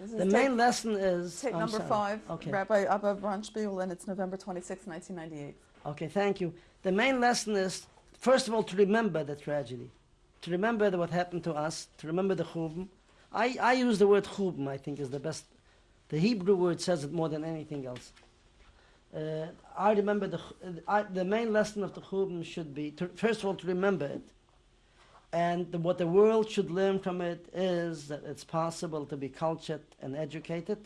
The main lesson is Tape I'm number sorry. five, Okay. Rabbi Abba Bronspiegel, and it's November 26, 1998. Okay, thank you. The main lesson is, first of all, to remember the tragedy, to remember what happened to us, to remember the churban. I, I use the word churban, I think, is the best. The Hebrew word says it more than anything else. Uh, I remember the, uh, I, the main lesson of the churban should be, to, first of all, to remember it. And what the world should learn from it is that it's possible to be cultured and educated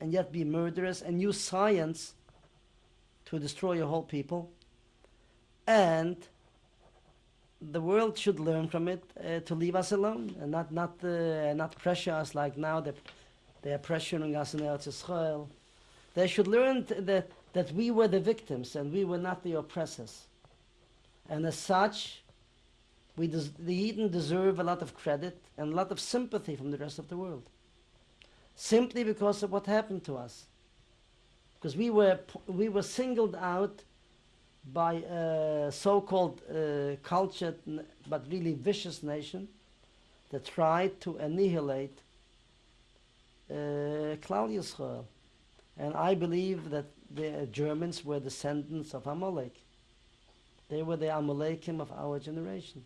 and yet be murderous and use science to destroy a whole people. And the world should learn from it uh, to leave us alone and not not uh, not pressure us like now that they are pressuring us in Eretz Yisrael. They should learn that that we were the victims and we were not the oppressors. And as such, we des- the Eden deserve a lot of credit and a lot of sympathy from the rest of the world. Simply because of what happened to us. Because we were we were singled out by a so-called uh, cultured but really vicious nation that tried to annihilate uh, Klal Yisrael. And I believe that the Germans were descendants of Amalek. They were the Amalekim of our generation.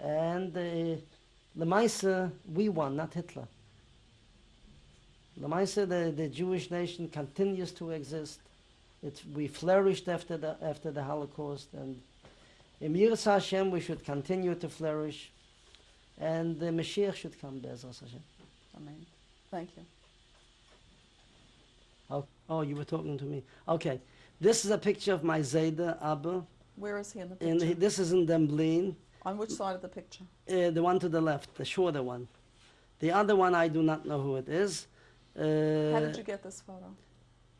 And uh, Lemaisa, we won, not Hitler. Lemaisa, the, the Jewish nation continues to exist. It's, we flourished after the, after the Holocaust, and in Yiras Hashem we should continue to flourish, and the Mashiach should come, Be'ezras Hashem. Amen. Thank you. Oh, oh, you were talking to me. Okay, this is a picture of my Zayda Abba, Where is he in the picture? he, this is in Demblin, On which side of the picture? uh, the one to the left, the shorter one. The other one, I do not know who it is. Uh, How did you get this photo?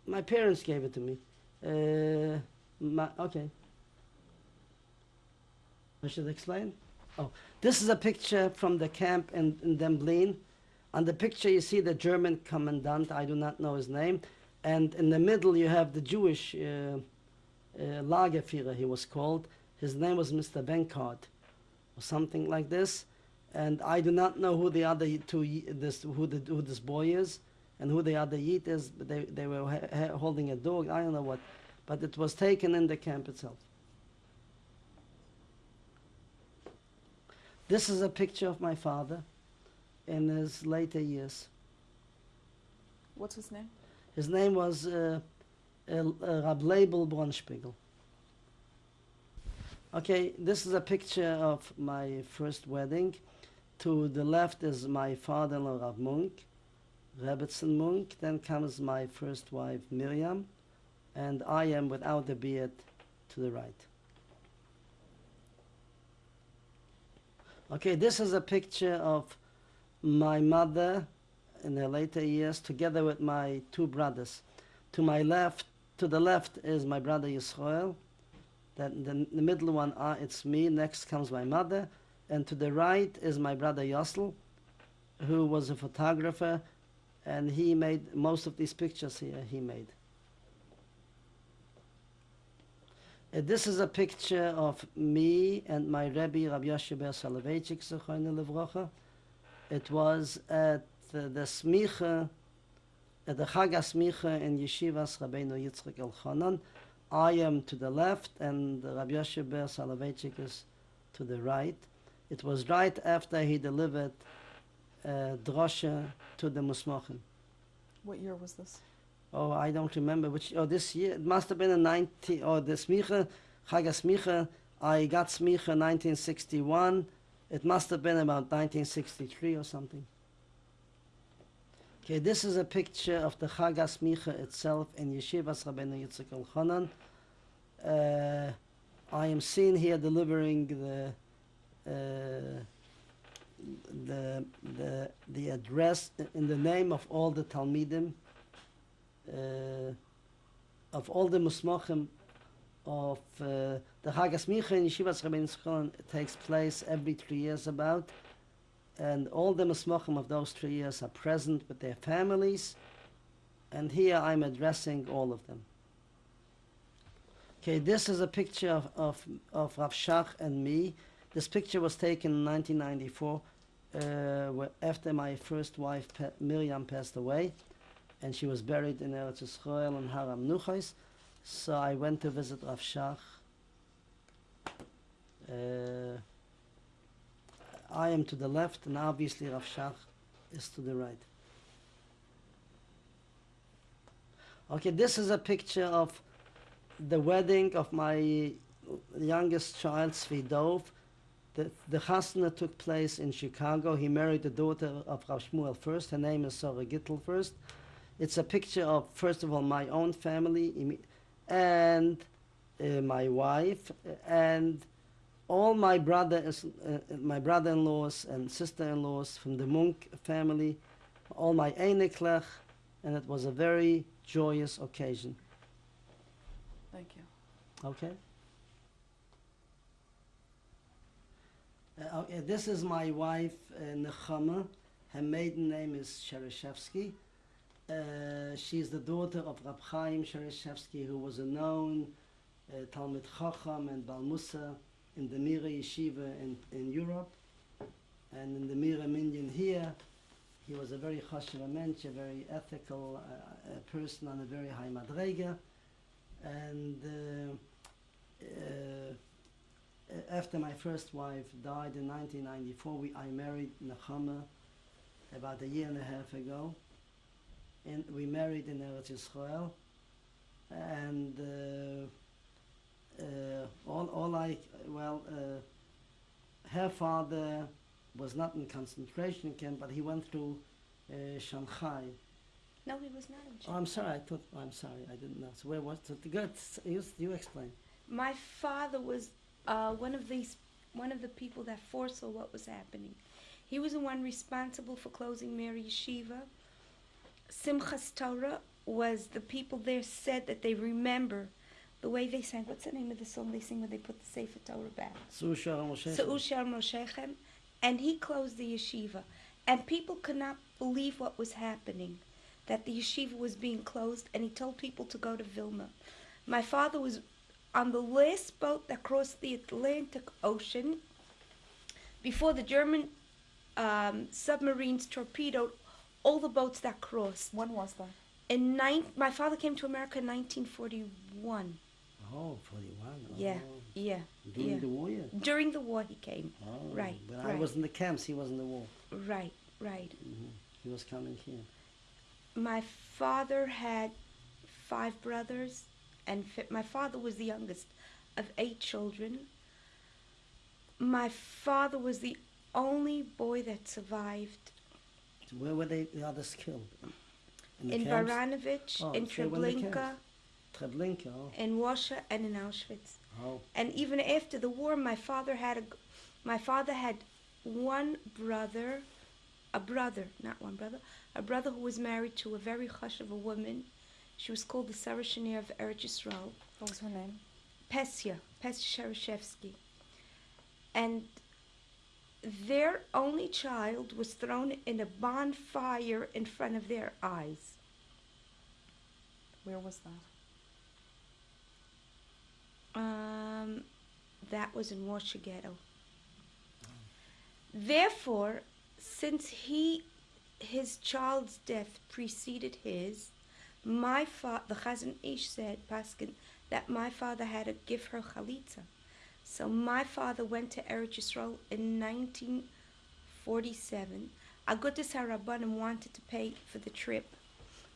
My parents gave it to me. Uh, my, okay. I should explain? Oh, this is a picture from the camp in, in Demblin. On the picture, you see the German commandant, I do not know his name. And in the middle, you have the Jewish uh, uh, Lagerführer, he was called. His name was Mr. Benkart, or something like this. And I do not know who the other two, this, who, the, who this boy is and who the other Yid is, but they, they were ha- holding a dog, I don't know what. But it was taken in the camp itself. This is a picture of my father in his later years. What's his name? His name was uh, El- uh, Rab Label Bronspiegel. Okay, this is a picture of my first wedding. To the left is my father-in-law, Rav Munk, Rebbetzin Munk. Then comes my first wife, Miriam, and I am without the beard to the right. Okay, this is a picture of my mother in her later years together with my two brothers. To my left, to the left is my brother Yisrael. The, the middle one, uh, it's me. Next comes my mother. And to the right is my brother Yossel, who was a photographer, and he made most of these pictures here. He made. Uh, this is a picture of me and my Rebbe, Rabbi Yoshe Ber Soloveitchik, Zechroine Levrocha. It was at the, the smicha, at the Chag HaSmicha in Yeshivas Rabbeinu Yitzchak Elchanan. I am to the left and Rabbi Yoshe Ber Soloveitchik is to the right. It was right after he delivered uh, drosha to the Musmachim. What year was this? Oh, I don't remember which. Oh, this year it must have been in 90. Oh, the smicha, Chag HaSmicha. I got smicha 1961. It must have been about 1963 or something. Okay, this is a picture of the Chag HaSmicha itself in Yeshivas Rabbeinu Yitzchak Elchanan. Uh, I am seen here delivering the uh, the the the address in the name of all the Talmidim, uh, of all the Musmachim of uh, the Chag HaSmicha in Yeshivas Rabbeinu Yitzchak takes place every three years about and all the Musmachim of those three years are present with their families, and here I'm addressing all of them. Okay, this is a picture of, of, of Rav Shach and me. This picture was taken in 1994 uh, after my first wife pa- Miriam passed away, and she was buried in Eretz Yisrael in Har HaMenuchos, so I went to visit Rav Shach. Uh, I am to the left, and obviously Rav Shach is to the right. Okay, this is a picture of the wedding of my youngest child, Svidov. The, the chasna took place in Chicago. He married the daughter of Rav Shmuel Fuerst. Her name is Sarah Gittel Fuerst. It's a picture of, first of all, my own family and uh, my wife and all my brothers, uh, my brother-in-laws and sister-in-laws from the Munk family, all my Eineklech, and it was a very joyous occasion. Thank you. Okay. Uh, okay, this is my wife, uh, Nechama. Her maiden name is Shereshevsky. Uh, she's the daughter of Rab Chaim Shereshevsky, who was a known uh, Talmud Chacham and Bal Musa in the Mira Yeshiva in, in Europe. And in the Mira Minyan here, he was a very chashuv mensch, a very ethical uh, uh, person on a very high madrega. And uh, uh, after my first wife died in 1994, we, I married Nechama about a year and a half ago. And we married in Eretz Yisrael. And uh, all, all I, well, uh, her father was not in concentration camp, but he went through uh, Shanghai. No, he was not in Shanghai. Oh, I'm sorry. I thought. I'm sorry. I didn't know. So where was it? Good. You, you explain. My father was uh, one of these, one of the people that foresaw what was happening. He was the one responsible for closing Mirrer Yeshiva. Simchas Torah was the people there said that they remember the way they sang. What's the name of the song they sing when they put the Sefer Torah back? Susha Moshe. Sa'ushar Moshechem, and he closed the yeshiva. And people could not believe what was happening, that the yeshiva was being closed, and he told people to go to Vilna. My father was on the last boat that crossed the Atlantic Ocean before the German um, submarines torpedoed all the boats that crossed. When was that? In nine, my father came to America in 1941. Oh, 41. Yeah, Oh. yeah, During yeah. the war, yeah. During the war, he came. Oh, Right, When I was in the camps, he was in the war. Right, right. hmm He was coming here. my father had five brothers and fi- my father was the youngest of eight children my father was the only boy that survived where were they, the others killed? In, the in camps? Baranovich, Oh, in so they were in the Treblinka. Treblinka. Oh. in Warsaw, and in Auschwitz. oh. And even after the war, my father had a, g- my father had one brother, a brother, not one brother, a brother who was married to a very hush of a woman. She was called the Sarah Schenirer of Eretz Yisrael. What was her name? Pesia, Pesia Shereshevsky. And their only child was thrown in a bonfire in front of their eyes. Where was that? Um, that was in Warsaw Ghetto. Therefore, since he, his child's death preceded his, my father, the Chazon Ish said, Paskin, that my father had to give her chalitza. So my father went to Eretz Yisrael in 1947. Agudas Harabanim wanted to pay for the trip,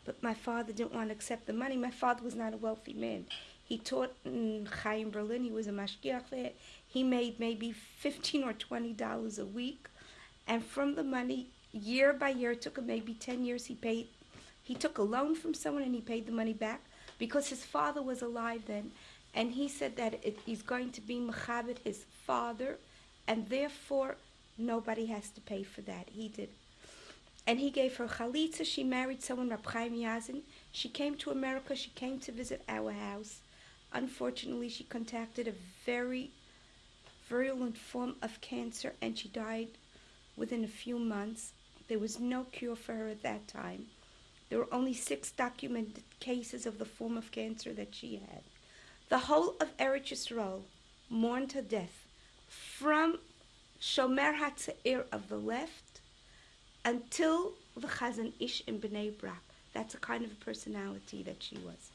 but my father didn't want to accept the money. My father was not a wealthy man. He taught in Chaim Berlin. He was a mashgiach there. He made maybe fifteen or twenty dollars a week, and from the money, year by year, it took him maybe ten years. He paid. He took a loan from someone and he paid the money back because his father was alive then, and he said that it, he's going to be mechabit his father, and therefore nobody has to pay for that. He did. And he gave her chalitza. She married someone, Rab Chaim Yazin. She came to America. She came to visit our house. Unfortunately, she contracted a very virulent form of cancer and she died within a few months. There was no cure for her at that time. There were only six documented cases of the form of cancer that she had. The whole of Eretz Yisrael mourned her death from Shomer HaTzair of the left until the Chazon Ish in Bnei Brak. That's a kind of a personality that she was.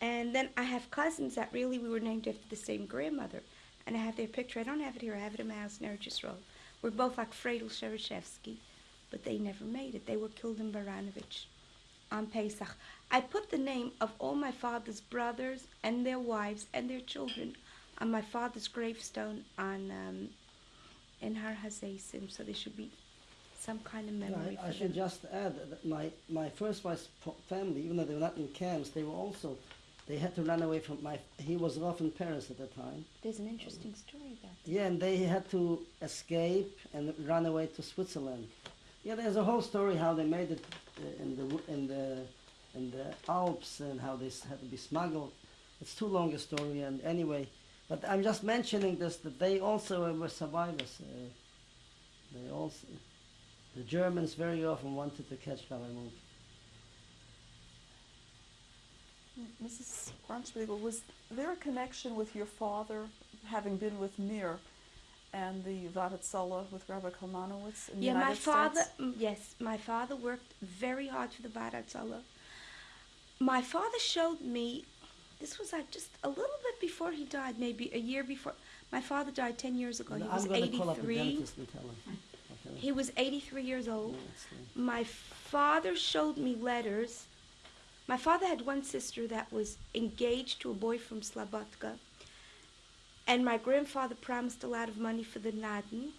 And then I have cousins that really we were named after the same grandmother. And I have their picture. I don't have it here. I have it in my house in Eretz Yisrael. We're both like Fredel Shereshevsky, but they never made it. They were killed in Baranovich on Pesach. I put the name of all my father's brothers and their wives and their children on my father's gravestone on um, in Har Hazeisim, so there should be some kind of memory I, I should just add that my, my first wife's family, even though they were not in camps, they were also, they had to run away from my, he was off in Paris at the time. There's an interesting story about that. Yeah, and they had to escape and run away to Switzerland. Yeah, there's a whole story how they made it uh, in the in the in the Alps and how they had to be smuggled. It's too long a story, and anyway, but I'm just mentioning this that they also were survivors. Uh, they also, the Germans very often wanted to catch Rabbi Munk. Mrs. Bronspiegel, was there a connection with your father, having been with Mir, and the Vaad Hatzalah with Rabbi Kalmanowitz in the Yeah, United my father. States? mm, Yes, my father worked very hard for the Vaad Hatzalah. My father showed me. This was like just a little bit before he died, maybe a year before. My father died ten years ago. He I'm was going to call up 83. dentist and tell him. Okay. He was 83 years old. Yeah, My father showed me letters. My father had one sister that was engaged to a boy from Slabotka. And my grandfather promised a lot of money for the Naden.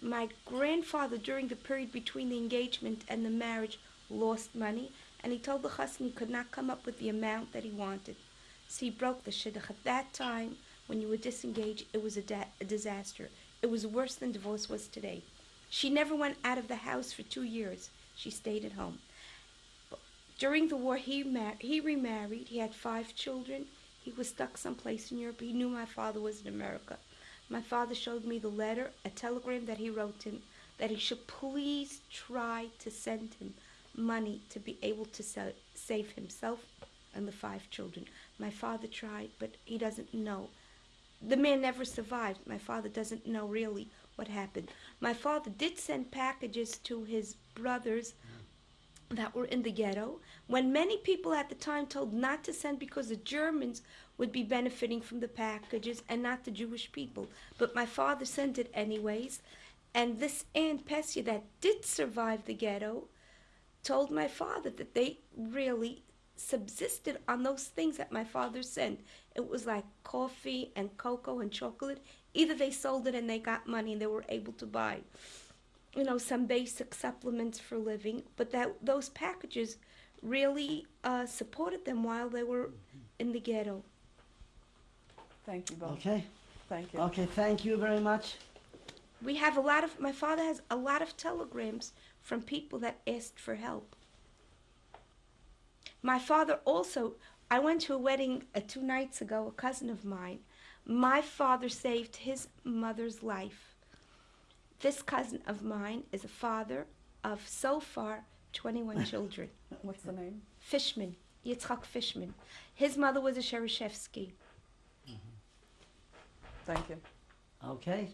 My grandfather, during the period between the engagement and the marriage, lost money. And he told the chassan he could not come up with the amount that he wanted. So he broke the shidduch. At that time, when you were disengaged, it was a, a disaster. It was worse than divorce was today. She never went out of the house for two years. She stayed at home. During the war, he he remarried. He had five children. He was stuck someplace in Europe. He knew my father was in America. My father showed me the letter, a telegram that he wrote him, that he should please try to send him money to be able to sa- save himself and the five children. My father tried, but he doesn't know. The man never survived. My father doesn't know really what happened. My father did send packages to his brothers that were in the ghetto when many people at the time told not to send because the Germans would be benefiting from the packages and not the Jewish people. But my father sent it anyways. And this Aunt Pessia that did survive the ghetto told my father that they really subsisted on those things that my father sent. It was like coffee and cocoa and chocolate. Either they sold it and they got money and they were able to buy you know some basic supplements for living but that those packages really uh, supported them while they were in the ghetto Thank you both. Okay. Thank you. Okay. Thank you very much. we have a lot of my father has a lot of telegrams from people that asked for help my father also i went to a wedding uh, two nights ago a cousin of mine my father saved his mother's life this cousin of mine is a father of so far 21 children What's the name? Fishman, Yitzchak Fishman. His mother was a Shereshevsky. Mm-hmm. Thank you. Okay.